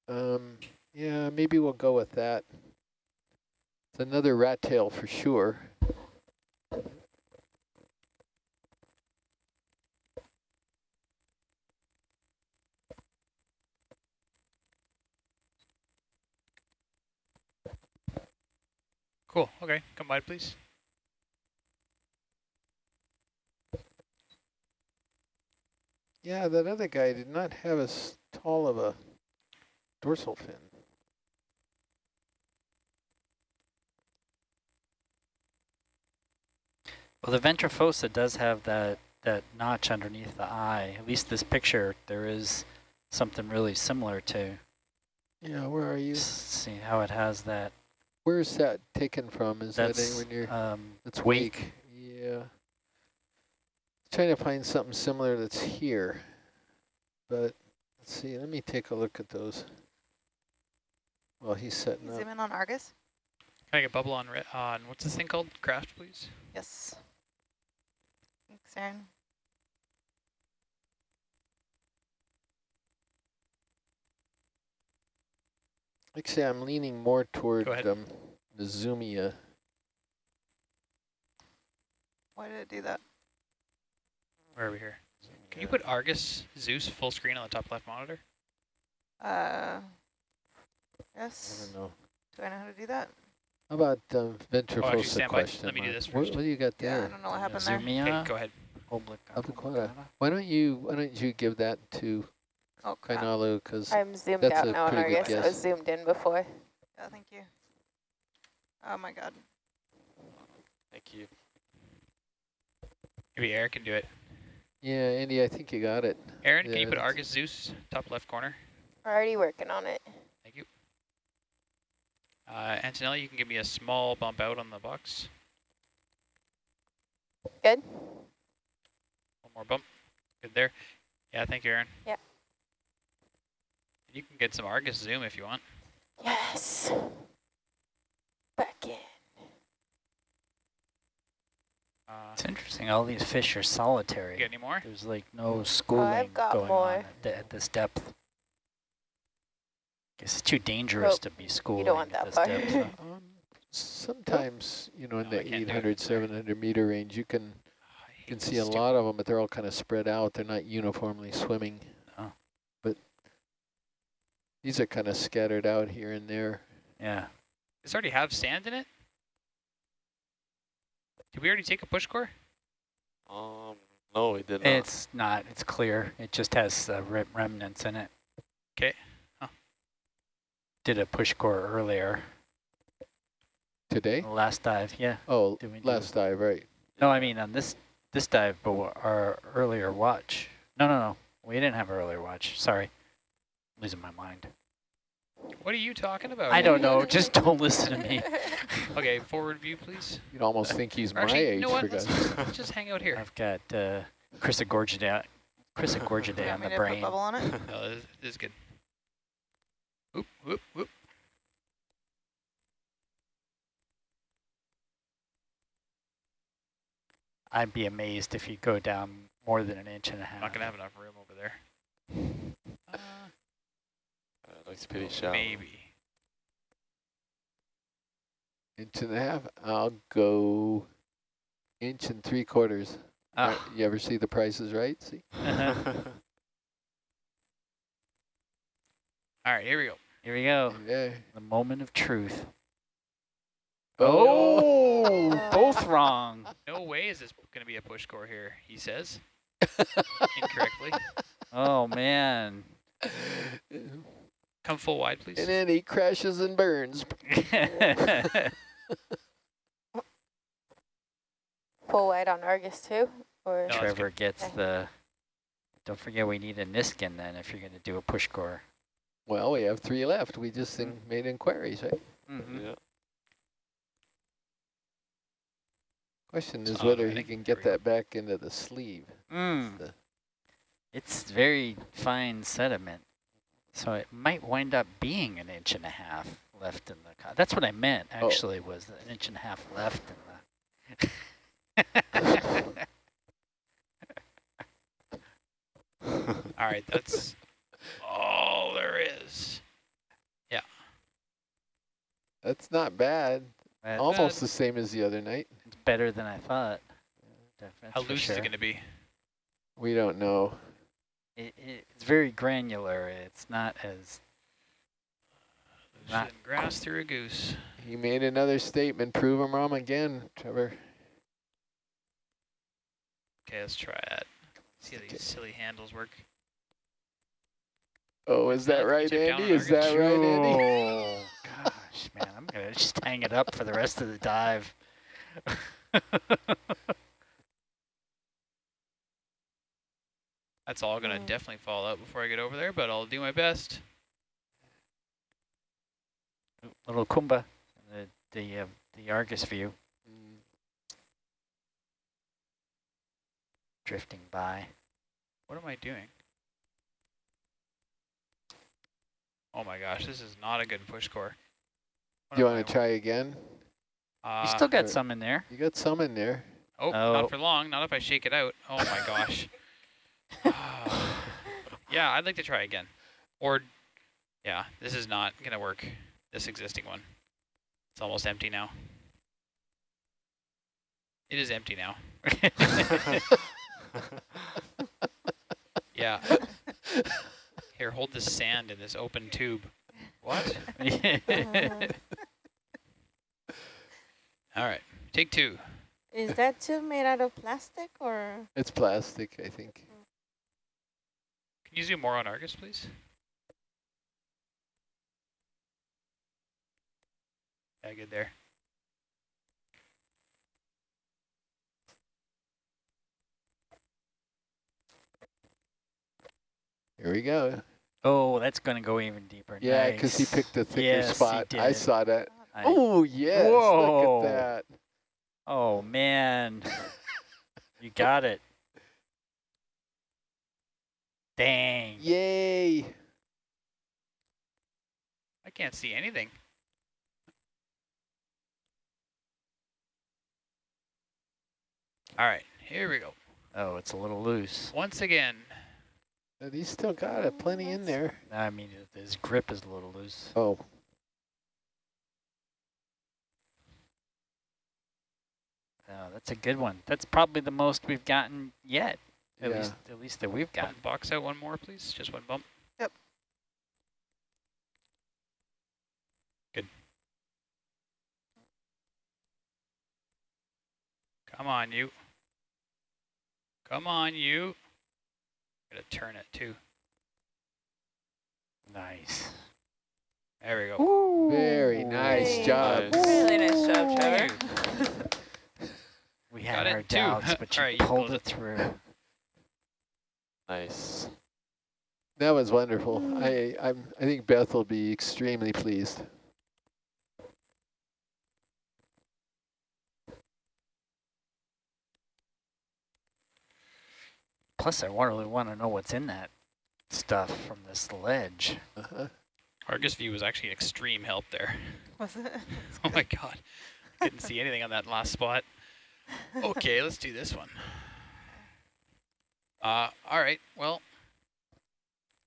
Um, yeah, maybe we'll go with that. It's another rat tail for sure. Cool. Okay, come by, please. Yeah, that other guy did not have as tall of a dorsal fin. Well, the ventrifossa does have that, that notch underneath the eye. At least this picture, there is something really similar to. Yeah, where are you? See how it has that. Where's that taken from? Is that That's anywhere near? um, That's wake. Yeah. Trying to find something similar that's here. But let's see, let me take a look at those. Well, he's setting up. Zoom in on Argus. Can I get bubble on, on what's this thing called? Craft, please. Yes. Thanks, Aaron. Actually, I'm leaning more toward Go um, the Nezumia. Why did it do that? Where are we here? Can you put Argus Zeus full screen on the top left monitor? Uh, yes. I don't know. Do I know how to do that? How about um, ventrifossa stand by. question? Let me do this What, first. what do you got Yeah, I there? don't know what happened there. Zumia, Okay, go ahead. obliqua- Obliquata. obliquata. Why don't you Why don't you give that to Oh. Kainalu? Because I'm zoomed That's out now and pretty good Argus. I guess. was zoomed in before. Yeah, thank you. Oh my god. Thank you. Maybe Aaron can do it. yeah, Andy, I think you got it. Aaron, can you put Argus Zeus top left corner? We're already working on it. Thank you. Uh, Antonella, you can give me a small bump out on the box. Good? One more bump. Good there. Yeah, thank you, Aaron. Yeah. You can get some Argus zoom if you want. Yes. Back in. Uh, It's interesting. All these fish are solitary. you get any more? There's like no schooling got going more. on at, th- at this depth. Guess it's too dangerous Nope, to be schooling want at that this far. depth. huh? *laughs* Um, sometimes, you know, in No, I the can't do it. 800, 700 meter range, you can I you can see a lot of them, but they're all kind of spread out. They're not uniformly swimming. But these are kind of scattered out here and there. Yeah. Does it already have sand in it? Did we already take a push core? Um, no, it did not. It's not. It's clear. It just has uh, rem- remnants in it. 'Kay. Huh. Did a push core earlier. Today? Last dive. Yeah. Oh, Did we do- last dive, right. No, I mean on this this dive, but our earlier watch. No, no, no. We didn't have earlier watch. Sorry. Losing my mind. What are you talking about? I don't know. Just don't listen to me. *laughs* Okay, forward view, please. You'd almost think he's my Actually, age, you know what? Let's just, *laughs* let's just hang out here. I've got uh, Chrysogorgiidae, Chris Agorgiday on want me the to put brain. bubble on it? *laughs* No, this, this is good. Whoop, whoop, whoop. I'd be amazed if you go down more than an inch and a half. Not gonna have enough room over there. Uh, Uh, looks pretty shallow. maybe. Inch and a half. I'll go inch and three quarters. Uh, Ah. You ever see the prices right? See? *laughs* All right, here we go. Here we go. Yeah. The moment of truth. Oh! Oh, *laughs* both wrong. No way is this gonna be a push core here, he says. *laughs* Incorrectly. Oh, man. Come full wide, please. and then he crashes and burns. *laughs* Full wide on Argus too? Or No, Trevor gets Okay. the... Don't forget we need a Niskin then if you're going to do a push core. Well, we have three left. We just in- made inquiries, right? Mm-hmm. yeah. Question is not whether he can get that back into the sleeve. Mm. The- It's very fine sediment. So it might wind up being an inch and a half left in the... co- That's what I meant, Oh. actually, was an inch and a half left in the... *laughs* All right, that's all there is. Yeah. That's not bad. That's Almost the same as the other night. It's better than I thought. That's How loose sure. is it going to be? We don't know. It, it, it's very granular. It's not as... Not Looser than grass through a goose. He made another statement. Prove him wrong again, Trevor. Okay, let's try it. See how these silly handles work. Oh, is that right, chip Andy? Is that Argus. right, Andy? Oh, *laughs* gosh, man. I'm going to just hang it up for the rest of the dive. *laughs* That's all going to Mm. definitely fall out before I get over there, but I'll do my best. Little Kumba, the, the, uh, the Argus view Mm, drifting by. What am I doing? Oh my gosh, this is not a good push core. What Do you want to try again? Uh, you still got some in there. You got some in there. Oh, Oh. not for long. Not if I shake it out. Oh my gosh. *laughs* *sighs* yeah, I'd like to try again. Or, yeah, this is not going to work. This existing one. It's almost empty now. It is empty now. *laughs* Yeah. Here, hold this sand in this open tube. What? *laughs* All right, take two. Is that tube made out of plastic or? It's plastic, I think. Can you zoom more on Argus, please? Yeah, good there. Here we go. oh, that's going to go even deeper. Yeah, because he picked a thicker Yes, spot. I saw that. Oh, yes. Whoa. Look at that. oh, man. *laughs* you got it. Dang. Yay. I can't see anything. All right, here we go. Oh, it's a little loose. Once again, And he's still got it. Plenty in there. I mean, his grip is a little loose. Oh, Oh, that's a good one. That's probably the most we've gotten yet. At Yeah. least, at least that we've got. bump box out one more, please. Just one bump. Yep. Good. Come on, you. Come on, you. Gotta turn it too. Nice. There we go. very nice Hey. job. Nice. Really nice job, Trevor. We had it our doubts, but you *laughs* All right, you pulled pulled it through. Nice. That was wonderful. I I'm I think Beth will be extremely pleased. Plus, I really want to know what's in that stuff from this ledge. Uh-huh. Argus view was actually extreme help there. Was it? *laughs* Oh my god. didn't see anything on that last spot. Okay, let's do this one. Uh, all right, well,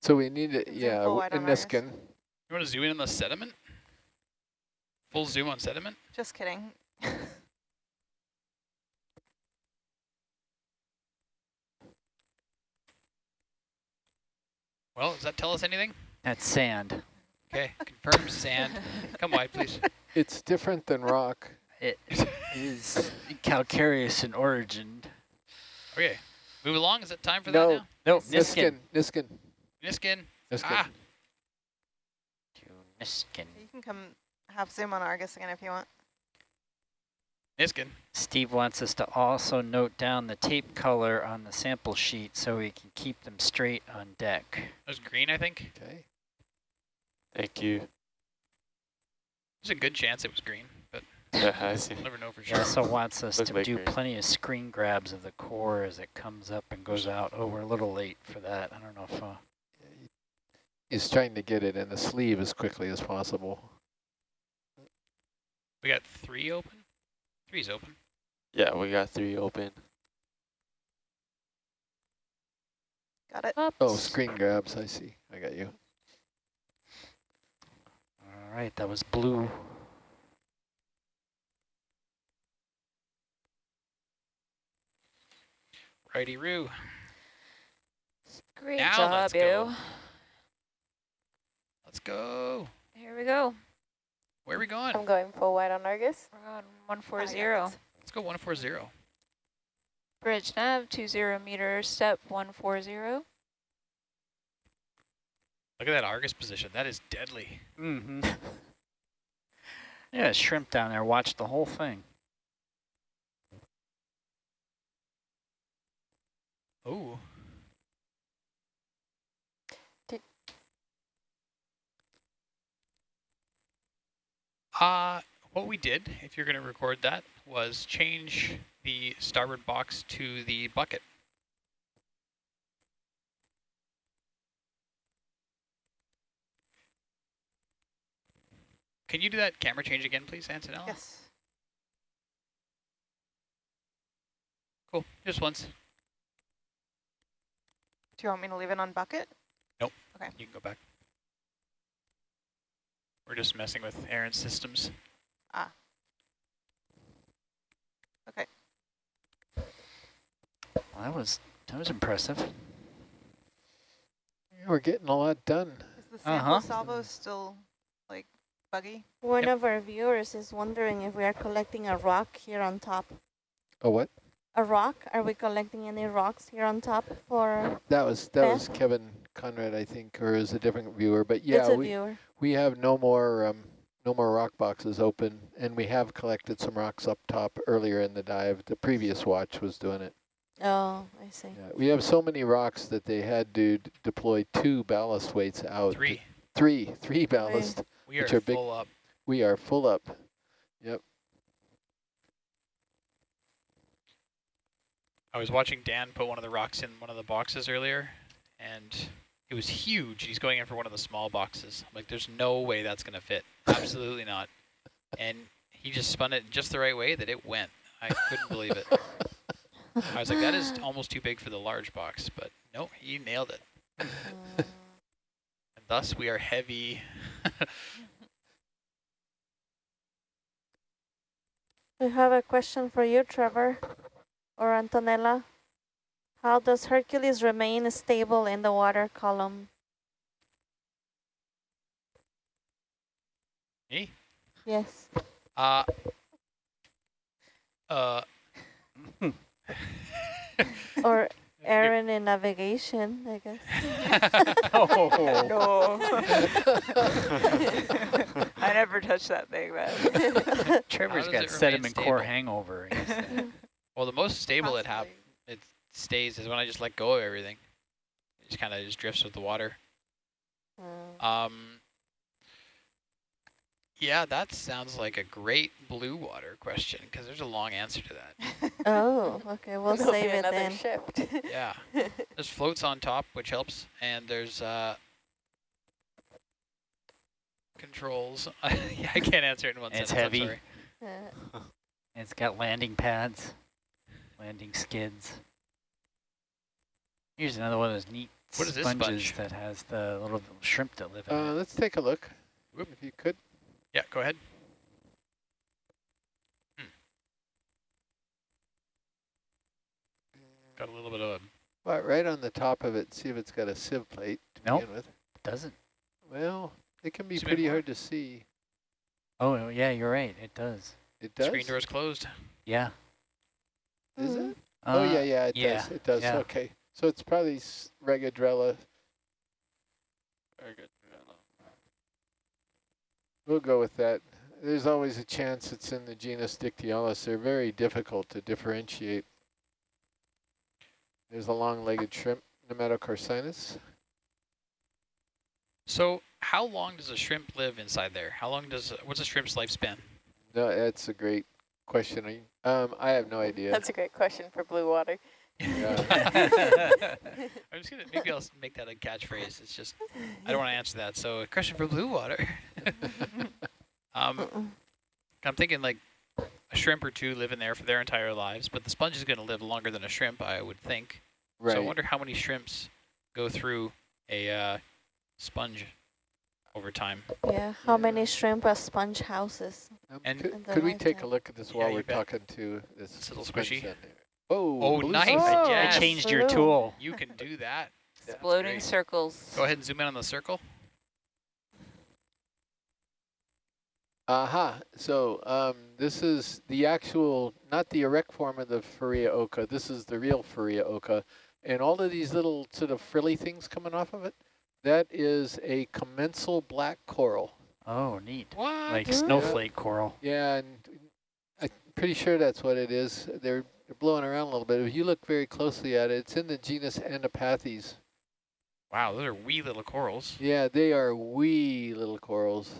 So we need it, yeah, full w- wide on in. Niskin. you want to zoom in on the sediment? Full zoom on sediment? Just kidding. *laughs* Well, does that tell us anything? That's sand. Okay, confirm sand. Come wide, please. *laughs* It's different than rock. It *laughs* is calcareous in origin. Okay, move along. Is it time for No. that now? No, Niskin, Niskin. Niskin, Niskin. Niskin. Ah, To Niskin. You can come have zoom on Argus again if you want. Niskin. Steve wants us to also note down the tape color on the sample sheet so we can keep them straight on deck. That was green, I think. Okay. Thank you. There's a good chance it was green, but Yeah, I *laughs* see. we'll never know for He sure. also wants us Look to like do green. plenty of screen grabs of the core as it comes up and goes out. Oh, we're a little late for that. I don't know if... Uh, He's trying to get it in the sleeve as quickly as possible. We got three open? Three's open. Yeah, we got three open. Got it. Oh, screen grabs, I see. I got you. all right, that was blue. Righty-roo. Great Now job, let's you. go. Let's go. Here we go. Where are we going? I'm going full wide on Argus. We're on 140. Let's go 140. Bridge nav, 20 meter step 140. Look at that Argus position. That is deadly. Mm-hmm. *laughs* yeah, shrimp down there. Watch the whole thing. Oh. Uh, what we did, if you're going to record that, was change the starboard box to the bucket. Can you do that camera change again, please, Antonella? Yes. Cool. Just once. Do you want me to leave it on bucket? Nope. Okay. You can go back. We're just messing with Aaron's systems. Ah. Okay. Well, that was that was impressive. We're getting a lot done. Is the sample Uh-huh. salvo still like buggy? One Yep. of our viewers is wondering if we are collecting a rock here on top. Oh, what? A rock? Are we collecting any rocks here on top for? That was that Yeah. was Kevin Conrad, I think, or is a different viewer. But it's yeah, a we viewer. we have no more um, no more rock boxes open, and we have collected some rocks up top earlier in the dive. The previous watch was doing it. Oh, I see. Yeah, we have so many rocks that they had to d- deploy two ballast weights out. Three. Three, three ballast. We Which are are big- full up. We are full up. I was watching Dan put one of the rocks in one of the boxes earlier, and it was huge. He's going in for one of the small boxes. I'm like, there's no way that's going to fit. Absolutely not. And he just spun it just the right way that it went. I couldn't believe it. I was like, that is almost too big for the large box, but no, he nailed it. And thus we are heavy. *laughs* We have a question for you, Trevor, or Antonella. How does Hercules remain stable in the water column? Me? Yes. Uh, uh, *laughs* Or *laughs* Aaron in navigation, I guess. *laughs* Oh, No. I never touched that thing, man. Trevor's got sediment core hangover. He said. well, the most stable it hap Possibly. it stays is when I just let go of everything. It just kind of just drifts with the water. Mm. Um, yeah, that sounds like a great blue water question because there's a long answer to that. *laughs* Oh, *laughs* okay, we'll There'll be save it another then. shift. *laughs* Yeah, there's floats on top, which helps, and there's uh, controls. yeah, I can't answer it in one And it's sentence. I'm heavy. sorry. Uh, It's got landing pads, landing skids. Here's another one of those neat What is this sponges sponge? that has the little shrimp that live in Uh, it. let's take a look, Whoop. if you could. Yeah, go ahead. Got a little bit of a But right on the top of it, see if it's got a sieve plate to Nope. begin with. Doesn't. Well, it can be Zoom in pretty hard to see. Oh, yeah, you're right. It does. It does? screen door is closed. Yeah. Is mm. it? oh, yeah, Uh, yeah, it yeah, does. It does. yeah. Okay. So it's probably s- Regadrella. We'll go with that. There's always a chance it's in the genus Dictyaulus. They're very difficult to differentiate. There's a long-legged shrimp, Nematocarcinus. So how long does a shrimp live inside there? How long does, what's a shrimp's lifespan? No, that's a great question. I- Um, I have no idea. That's a great question for blue water. Yeah. *laughs* *laughs* I'm just gonna, maybe I'll s- make that a catchphrase. It's just, I don't want to answer that. So a question for blue water. *laughs* um, I'm thinking like a shrimp or two live in there for their entire lives, but the sponge is going to live longer than a shrimp, I would think. right. So I wonder how many shrimps go through a uh, sponge over time. Yeah, how many shrimp are sponge houses? Um, and- could, could we take a look at this while you we're bet. talking to this It's little squishy. down? Oh, Oh, nice. sponge. Oh, I changed your tool. You can do that. Yeah. Exploding circles. Go ahead and zoom in on the circle. Aha. So um, this is the actual, not the erect form of the Farrea occa. This is the real Farrea occa. And all of these little sort of frilly things coming off of it, that is a commensal black coral. Oh, neat. What? Like snowflake coral. Yeah, and I'm pretty sure that's what it is. They're, they're blowing around a little bit. If you look very closely at it, it's in the genus Anapathes. Wow, those are wee little corals. Yeah, they are wee little corals.